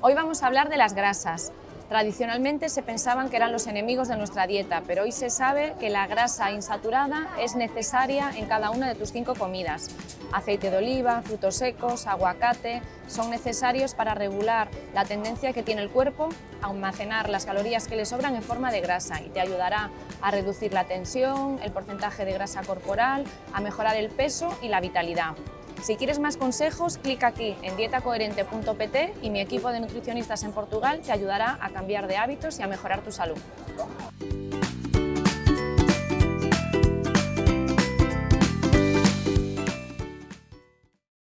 Hoy vamos a hablar de las grasas. Tradicionalmente se pensaban que eran los enemigos de nuestra dieta, pero hoy se sabe que la grasa insaturada es necesaria en cada una de tus cinco comidas. Aceite de oliva, frutos secos, aguacate, son necesarios para regular la tendencia que tiene el cuerpo a almacenar las calorías que le sobran en forma de grasa y te ayudará a reducir la tensión, el porcentaje de grasa corporal, a mejorar el peso y la vitalidad. Si quieres más consejos, clic aquí en dietacoherente.pt y mi equipo de nutricionistas en Portugal te ayudará a cambiar de hábitos y a mejorar tu salud.